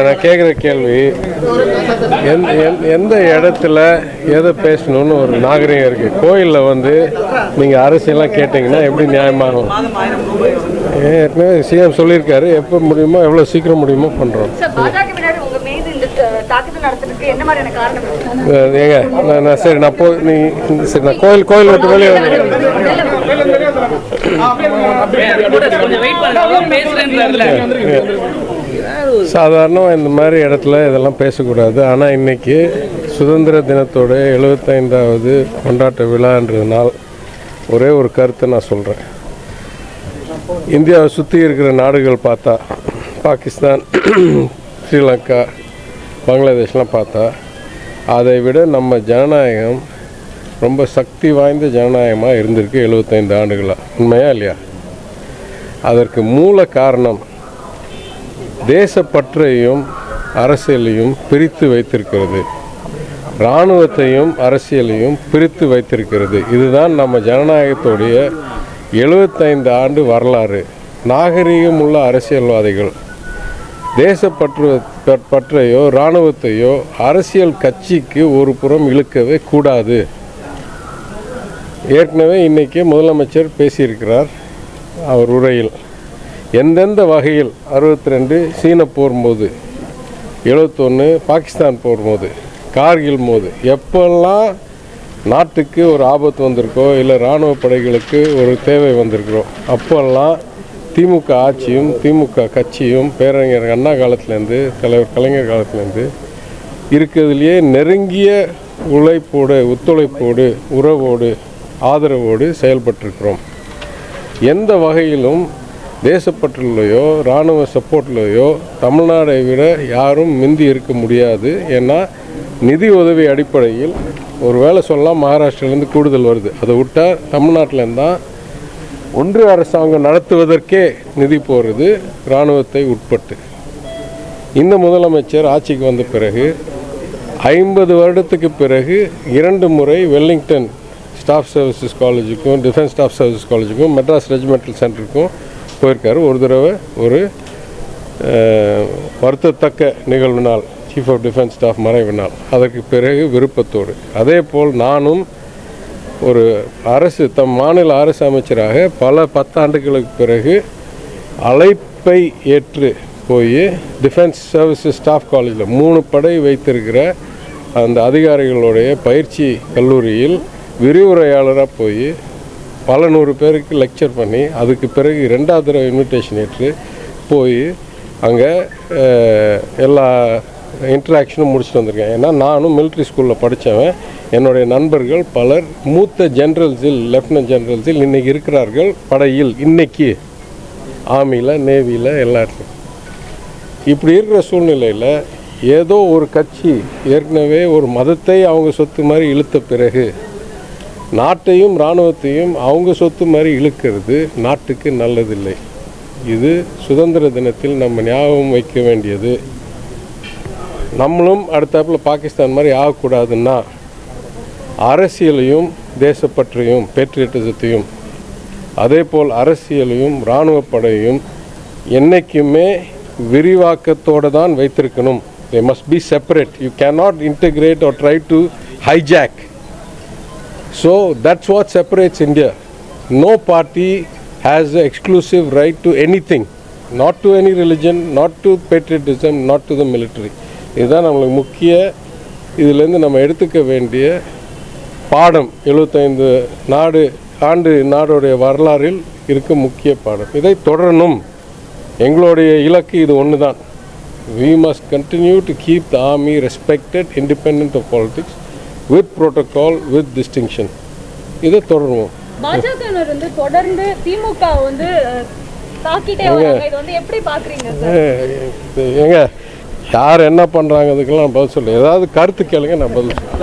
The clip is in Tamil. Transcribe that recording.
நான் கேட்குற கேள்வி எந்த இடத்துல எதை பேசணும்னு ஒரு நாகரிகம் இருக்குது கோயிலில் வந்து நீங்கள் அரசியலாம் கேட்டிங்கன்னா எப்படி நியாயமாகும் ஏற்கனவே சிஎம் சொல்லியிருக்காரு எப்போ முடியுமோ எவ்வளோ சீக்கிரம் முடியுமோ பண்ணுறோம்? ஏங்க நான் சரி நான் போய் நீ சரி நான் கோயில் கோயில் விட்டு வெளியே சாதாரணமாக இந்த மாதிரி இடத்துல இதெல்லாம் பேசக்கூடாது. ஆனால் இன்னைக்கு சுதந்திர தினத்தோட எழுபத்தைந்தாவது கொண்டாட்ட விழான்றதுனால் ஒரே ஒரு கருத்தை நான் சொல்கிறேன் இந்தியாவை சுற்றி இருக்கிற நாடுகள் பார்த்தா பாகிஸ்தான் ஸ்ரீலங்கா பங்களாதேஷ்லாம் பார்த்தா அதை விட நம்ம ஜனநாயகம் ரொம்ப சக்தி வாய்ந்த ஜனநாயகமாக இருந்திருக்கு எழுபத்தைந்து ஆண்டுகளாக உண்மையா இல்லையா? அதற்கு மூல காரணம் தேசப்பற்றையும் அரசியலையும் பிரித்து வைத்திருக்கிறது. இராணுவத்தையும் அரசியலையும் பிரித்து வைத்திருக்கிறது. இதுதான் நம்ம ஜனநாயகத்துடைய எழுபத்தைந்து ஆண்டு வரலாறு. நாகரிகம் உள்ள அரசியல்வாதிகள். தேசப்பற்று பற்றையோ இராணுவத்தையோ அரசியல் கட்சிக்கு ஒரு புறம் இழுக்கவே கூடாது. ஏற்கனவே இன்றைக்கி முதலமைச்சர் பேசியிருக்கிறார் அவர் உரையில். எந்தெந்த வகையில் அறுபத்தி ரெண்டு சீன போர் போது எழுபத்தொன்று பாகிஸ்தான் போர் போது கார்கில் போது எப்பெல்லாம் நாட்டுக்கு ஒரு ஆபத்து வந்திருக்கோ இல்லை இராணுவ படைகளுக்கு ஒரு தேவை வந்திருக்கிறோம் அப்போல்லாம் திமுக ஆட்சியும் திமுக கட்சியும் பேரறிஞர் அண்ணா காலத்துலேருந்து தலைவர் கலைஞர் காலத்துலேருந்து இருக்கிறதுலையே நெருங்கிய உழைப்போடு ஒத்துழைப்போடு உறவோடு ஆதரவோடு செயல்பட்டிருக்கிறோம். எந்த வகையிலும் தேசப்பற்றுலையோ இராணுவ சப்போர்ட்லையோ தமிழ்நாடை விட யாரும் மிந்தி இருக்க முடியாது. ஏன்னா நிதி உதவி அடிப்படையில் ஒரு வேளை சொல்லலாம் மகாராஷ்டிராலேருந்து கூடுதல் வருது. அதை விட்டால் தமிழ்நாட்டிலேருந்து தான் ஒன்று அரசாங்கம் நடத்துவதற்கே நிதி போகிறது இராணுவத்தை உட்பட்டு. இந்த முதலமைச்சர் ஆட்சிக்கு வந்த பிறகு ஐம்பது வருடத்துக்கு பிறகு இரண்டு முறை வெல்லிங்டன் ஸ்டாஃப் சர்வீசஸ் காலேஜுக்கும் டிஃபென்ஸ் ஸ்டாஃப் சர்வீசஸ் காலேஜுக்கும் மெட்ராஸ் ரெஜிமெண்டல் சென்டருக்கும் போயிருக்காரு. ஒரு தடவை ஒரு வருத்தத்தக்க நிகழ்வு நாள் சீஃப் ஆஃப் டிஃபென்ஸ் ஸ்டாஃப் மறைவு நாள். அதற்கு பிறகு விருப்பத்தோடு. அதே போல் நானும் ஒரு அரசு தம் மாநில அரசு அமைச்சராக பல பத்தாண்டுகளுக்கு பிறகு அழைப்பை ஏற்று போய் டிஃபென்ஸ் சர்வீசஸ் ஸ்டாஃப் காலேஜில் மூணு படை வைத்திருக்கிற அந்த அதிகாரிகளுடைய பயிற்சி கல்லூரியில் விரிவுரையாளராக போய் பல நூறு பேருக்கு லெக்சர் பண்ணி அதுக்கு பிறகு ரெண்டாவது தடவை இன்விடேஷன் ஏற்று போய் அங்கே எல்லா இன்ட்ராக்ஷனும் முடிச்சுட்டு வந்திருக்கேன். ஏன்னா நானும் மிலிட்ரி ஸ்கூலில் படித்தவன் என்னுடைய நண்பர்கள் பலர் மூத்த ஜென்ரல்ஸில் லெஃப்டினன்ட் ஜென்ரல்ஸில் இன்றைக்கி இருக்கிறார்கள். படையில் இன்றைக்கி ஆர்மியில் நேவியில் எல்லா இடத்துலையும் இப்படி இருக்கிற சூழ்நிலையில் ஏதோ ஒரு கட்சி ஏற்கனவே ஒரு மதத்தை அவங்க சொத்து மாதிரி இழுத்த பிறகு நாட்டையும் இராணுவத்தையும் அவங்க சொத்து மாதிரி இழுக்கிறது நாட்டுக்கு நல்லதில்லை. இது சுதந்திர தினத்தில் நம்ம ஞாபகம் வைக்க வேண்டியது. நம்மளும் அடுத்தாப்பில் பாகிஸ்தான் மாதிரி ஆகக்கூடாதுன்னா அரசியலையும் தேசப்பற்றையும் பேட்ரியட்டிசத்தையும் அதே போல் அரசியலையும் இராணுவ என்றைக்குமே விரிவாக்கத்தோடு தான் வைத்திருக்கணும். They must be separate you cannot integrate or try to hijack so that's what separates India. No party has the exclusive right to anything, not to any religion, not to patriotism, not to the military. இதுதான் நம்மளுக்கு முக்கிய இதிலேருந்து நம்ம எடுத்துக்க வேண்டிய பாடம். எழுபத்தைந்து நாடு ஆண்டு நாடுடைய வரலாறில் இருக்க முக்கிய பாடம். இதை தொடரணும். எங்களுடைய இலக்கு இது ஒன்று தான் we must continue to keep the army respected independent of politics with protocol with distinction இதை தொடருவோம். பாஜகவினர் வந்து தொடர்ந்து திமுக வந்து அஹ், தாக்கிட்டே வராங்க. இது வந்து எப்படி பாக்குறீங்க சார் ஏ- இது ஏங்க யார் என்ன பண்ணுறாங்க அதுக்கெல்லாம் பதில் சொல்ல ஏதாவது கருத்து கேளுங்க நான் பதில் சொல்றேன்.